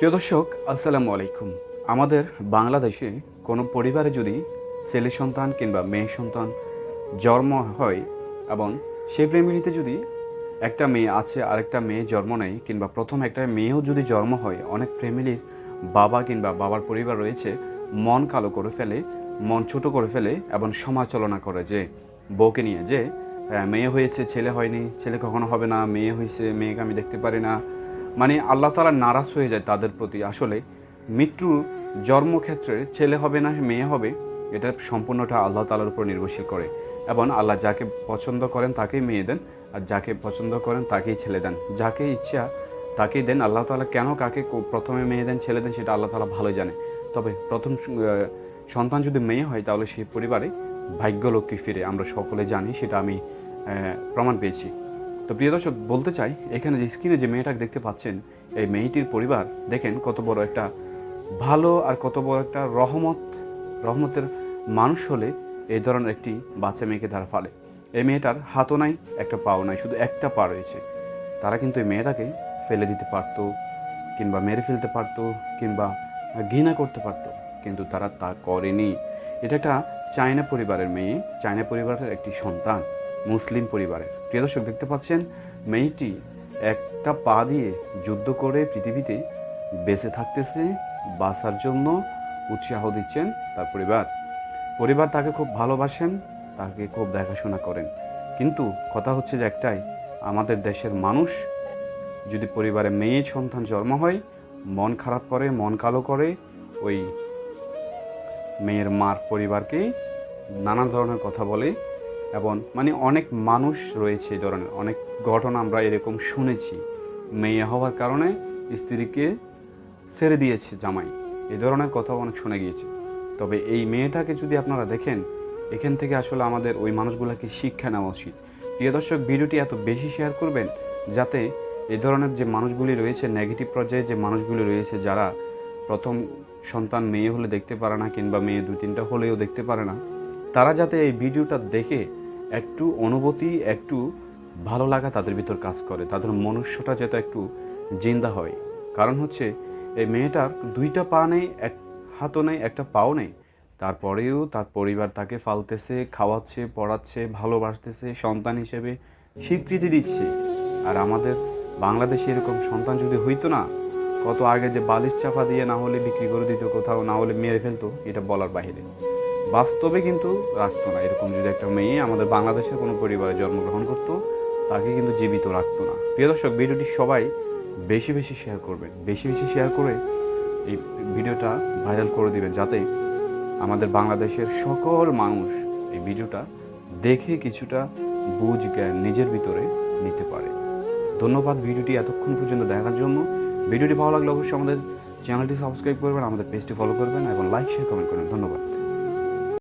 প্রিয় দর্শক, আসসালামু আলাইকুম। আমাদের বাংলাদেশে কোনো পরিবারে যদি ছেলে সন্তান কিংবা মেয়ে সন্তান জন্ম হয় এবং সেই ফ্যামিলিতে যদি একটা মেয়ে আছে, আরেকটা মেয়ে জন্ম নেয় কিংবা প্রথম একটা মেয়েও যদি জন্ম হয়, অনেক ফ্যামিলির বাবা কিংবা বাবার পরিবার রয়েছে, মন কালো করে ফেলে, মন ছোট করে ফেলে এবং সমালোচনা করে যে, বউকে নিয়ে যে মেয়ে হয়েছে, ছেলে হয়নি, ছেলে কখনো হবে না, মেয়ে হয়েছে, মেয়েকে আমি দেখতে পারি না মানে আল্লাহ তালা নারাজ হয়ে যায় তাদের প্রতি। আসলে মৃত্যু জন্মক্ষেত্রে ছেলে হবে না, মেয়ে হবে, এটা সম্পূর্ণটা আল্লাহ তালার উপর নির্ভরশীল করে। এবং আল্লাহ যাকে পছন্দ করেন তাকেই মেয়ে দেন, আর যাকে পছন্দ করেন তাকেই ছেলে দেন। যাকে ইচ্ছা তাকেই দেন। আল্লাহ তালা কেন কাকে প্রথমে মেয়ে দেন, ছেলে দেন, সেটা আল্লাহ তালা ভালোই জানে। তবে প্রথম সন্তান যদি মেয়ে হয়, তাহলে সেই পরিবারে ভাগ্যলক্ষ্মী ফিরে। আমরা সকলে জানি, সেটা আমি প্রমাণ পেয়েছি। তো প্রিয় দর্শক, বলতে চাই, এখানে যে স্ক্রিনে যে মেয়েটাকে দেখতে পাচ্ছেন, এই মেয়েটির পরিবার, দেখেন কত বড় একটা ভালো আর কত বড় একটা রহমত, রহমতের মানুষ হলে এই ধরনের একটি বাচ্চা মেয়েকে তারা ফালে এই মেয়েটার হাতও নাই, একটা পাও নাই, শুধু একটা পা রয়েছে। তারা কিন্তু এই মেয়েটাকে ফেলে দিতে পারতো, কিংবা মেরে ফেলতে পারতো, কিংবা ঘৃণা করতে পারতো, কিন্তু তারা তা করেনি। এটা একটা চায়না পরিবারের মেয়ে, চায়না পরিবারের একটি সন্তান। মুসলিম পরিবারের। প্রিয় দর্শক, দেখতে পাচ্ছেন, মেয়েটি একটা পা দিয়ে যুদ্ধ করে পৃথিবীতে বেঁচে থাকতেছে, বাঁচার জন্য উৎসাহ দিচ্ছেন তার পরিবার। পরিবার তাকে খুব ভালোবাসেন, তাকে খুব দেখাশোনা করেন। কিন্তু কথা হচ্ছে যে একটাই, আমাদের দেশের মানুষ যদি পরিবারে মেয়ে সন্তান জন্ম হয়, মন খারাপ করে, মন কালো করে, ওই মেয়ের মার পরিবারকে নানা ধরনের কথা বলে এবং মানে অনেক মানুষ রয়েছে এই ধরনের, অনেক ঘটনা আমরা এরকম শুনেছি। মেয়ে হওয়ার কারণে স্ত্রীকে ছেড়ে দিয়েছে জামাই। এই ধরনের কথা অনেক শুনে গিয়েছে। তবে এই মেয়েটাকে যদি আপনারা দেখেন, এখান থেকে আসলে আমাদের ওই মানুষগুলোকে শিক্ষা নেওয়া উচিত। প্রিয় দর্শক, ভিডিওটি এত বেশি শেয়ার করবেন যাতে এই ধরনের যে মানুষগুলি রয়েছে নেগেটিভ পর্যায়ে যে মানুষগুলি রয়েছে, যারা প্রথম সন্তান মেয়ে হলে দেখতে পারে না, কিংবা মেয়ে দু তিনটা হলেও দেখতে পারে না তারা যাতে এই ভিডিওটা দেখে একটু অনুভূতি, একটু ভালো লাগা তাদের ভিতর কাজ করে, তাদের মনুষ্যটা যাতে একটু জিন্দা হয়। কারণ হচ্ছে, এই মেয়েটার দুইটা পা নেই, এক হাতও নেই, একটা পাও নেই। তারপরেও তার পরিবার তাকে ফালতেছে, খাওয়াচ্ছে, পড়াচ্ছে, ভালোবাসতেছে, সন্তান হিসেবে স্বীকৃতি দিচ্ছে। আর আমাদের বাংলাদেশে এরকম সন্তান যদি হইতো না, কত আগে যে বালিশ চাপা দিয়ে না হলে বিক্রি করে দিত কোথাও, না হলে মেরে ফেলতো, এটা বলার বাইরে। বাস্তবে কিন্তু রাখতো না। এরকম যদি একটা মেয়ে আমাদের বাংলাদেশের কোনো পরিবারে জন্মগ্রহণ করতো, তাকে কিন্তু জীবিত রাখতো না। প্রিয় দর্শক, ভিডিওটি সবাই বেশি বেশি শেয়ার করবেন। বেশি বেশি শেয়ার করে এই ভিডিওটা ভাইরাল করে দিবেন, যাতে আমাদের বাংলাদেশের সকল মানুষ এই ভিডিওটা দেখে কিছুটা বুঝ, জ্ঞান নিজের ভিতরে নিতে পারে। ধন্যবাদ ভিডিওটি এতক্ষণ পর্যন্ত দেখার জন্য। ভিডিওটি ভালো লাগলে অবশ্যই আমাদের চ্যানেলটি সাবস্ক্রাইব করবেন, আমাদের পেজটি ফলো করবেন এবং লাইক শেয়ার কমেন্ট করবেন। ধন্যবাদ।